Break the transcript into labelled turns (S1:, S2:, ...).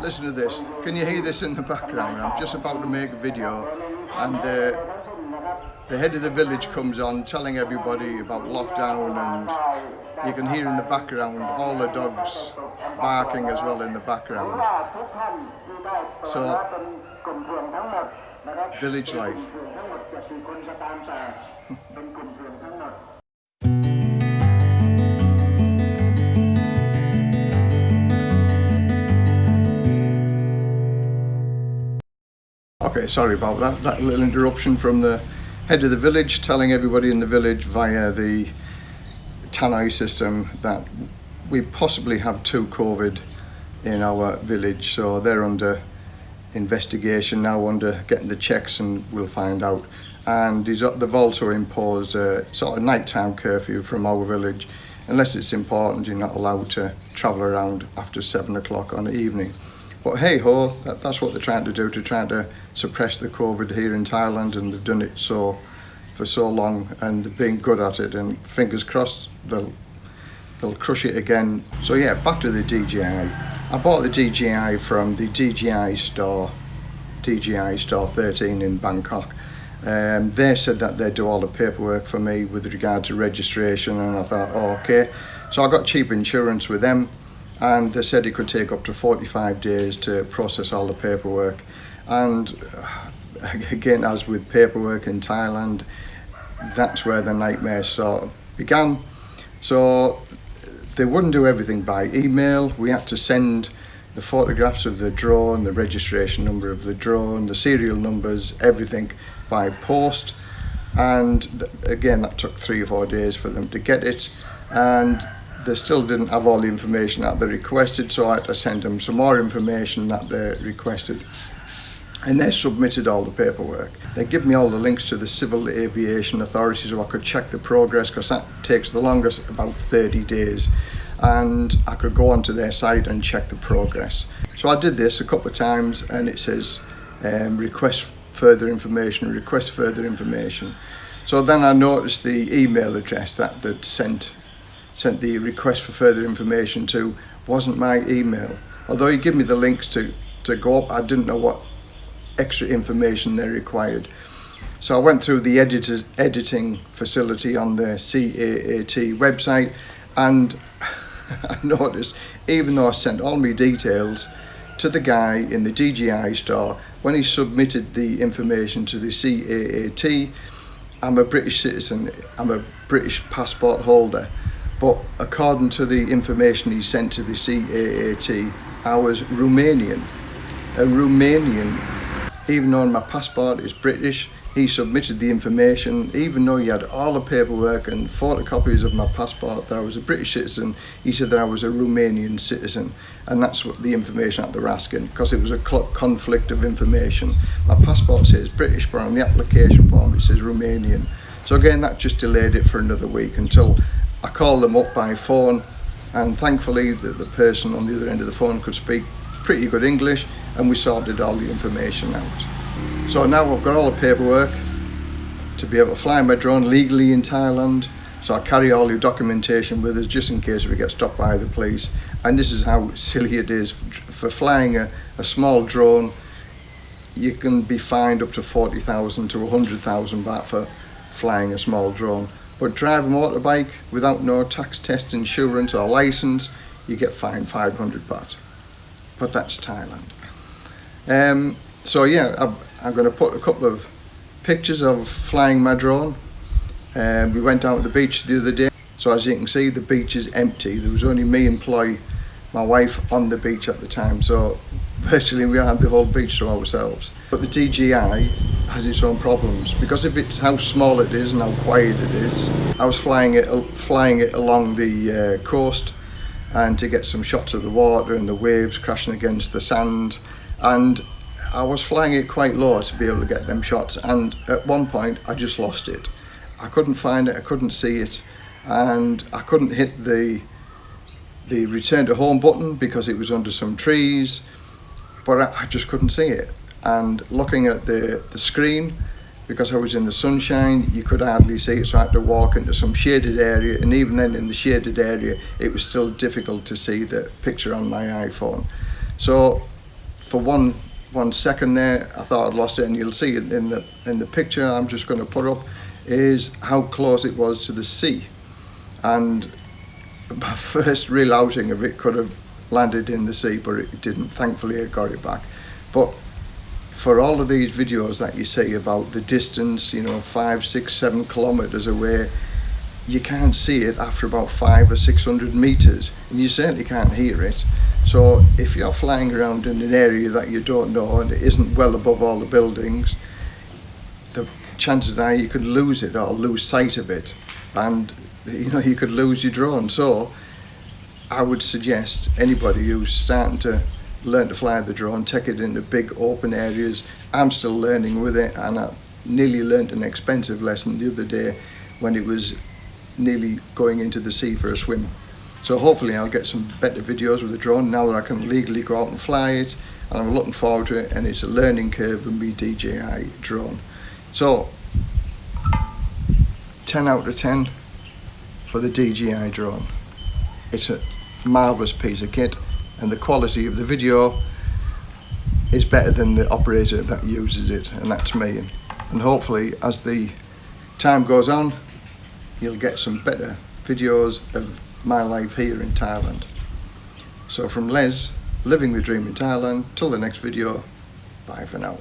S1: Listen to this. Can you hear this in the background? I'm just about to make a video and the, the head of the village comes on telling everybody about lockdown and you can hear in the background all the dogs barking as well in the background. So, village life. Okay, sorry about that, that little interruption from the head of the village telling everybody in the village via the tannoy system that we possibly have two COVID in our village so they're under investigation now under getting the checks and we'll find out. And they've also imposed a sort of nighttime curfew from our village unless it's important you're not allowed to travel around after seven o'clock on the evening but hey ho that, that's what they're trying to do to try to suppress the COVID here in Thailand and they've done it so for so long and they've been good at it and fingers crossed they'll they'll crush it again. So yeah back to the DJI I. Bought the DJI from the DJI store DJI store 13 in Bangkok. Um, they said that they'd do all the paperwork for me with regard to registration and I thought oh, okay. So I got cheap insurance with them and they said it could take up to 45 days to process all the paperwork. And again as with paperwork in Thailand that's where the nightmare sort of began. So they wouldn't do everything by email. We had to send the photographs of the drone the registration number of the drone the serial numbers everything by post. And again that took three or four days for them to get it. And they still didn't have all the information that they requested so I had to send them some more information that they requested and they submitted all the paperwork. They give me all the links to the Civil Aviation Authority so I could check the progress because that takes the longest about 30 days and I could go onto their site and check the progress. So I did this a couple of times and it says um, request further information, request further information. So then I noticed the email address that they'd sent, sent the request for further information to wasn't my email. Although he gave me the links to, to go up, I didn't know what extra information they required. So I went through the editing facility on the CAAT website and I noticed even though I sent all my details to the guy in the DJI store when he submitted the information to the CAAT I'm a British citizen I'm a British passport holder but according to the information he sent to the CAAT I was Romanian a Romanian even though my passport is British, he submitted the information, even though he had all the paperwork and photocopies of my passport that I was a British citizen, he said that I was a Romanian citizen. And that's what the information that they're asking, because it was a conflict of information. My passport says British, but on the application form it says Romanian. So again, that just delayed it for another week until I called them up by phone and thankfully the, the person on the other end of the phone could speak pretty good English and we sorted all the information out. So now I've got all the paperwork to be able to fly my drone legally in Thailand. So I carry all your documentation with us just in case we get stopped by the police. And this is how silly it is. For flying a, a small drone, you can be fined up to 40,000 to 100,000 baht for flying a small drone. But drive a motorbike without no tax test, insurance or license, you get fined 500 baht but that's Thailand. Um, so yeah, I'm, I'm going to put a couple of pictures of flying my drone. Um, we went down to the beach the other day. So as you can see, the beach is empty. There was only me and Ploy, my wife, on the beach at the time. So virtually we had the whole beach to ourselves. But the DJI has its own problems because if it's how small it is and how quiet it is. I was flying it, flying it along the uh, coast and to get some shots of the water and the waves crashing against the sand and I was flying it quite low to be able to get them shots and at one point I just lost it I couldn't find it I couldn't see it and I couldn't hit the the return to home button because it was under some trees but I, I just couldn't see it and looking at the the screen because I was in the sunshine, you could hardly see it, so I had to walk into some shaded area, and even then in the shaded area, it was still difficult to see the picture on my iPhone. So for one one second there, I thought I'd lost it, and you'll see in the in the picture I'm just going to put up is how close it was to the sea, and my first real outing of it could have landed in the sea, but it didn't. Thankfully, I got it back. But for all of these videos that you see about the distance, you know, five, six, seven kilometers away, you can't see it after about five or six hundred meters, and you certainly can't hear it. So if you're flying around in an area that you don't know and it isn't well above all the buildings, the chances are you could lose it or lose sight of it, and you know you could lose your drone. So I would suggest anybody who's starting to learn to fly the drone, take it into big open areas. I'm still learning with it and I nearly learned an expensive lesson the other day when it was nearly going into the sea for a swim. So hopefully I'll get some better videos with the drone now that I can legally go out and fly it and I'm looking forward to it and it's a learning curve with me DJI drone. So 10 out of 10 for the DJI drone. It's a marvellous piece of kit and the quality of the video is better than the operator that uses it and that's me. And hopefully as the time goes on you'll get some better videos of my life here in Thailand. So from Les living the dream in Thailand till the next video bye for now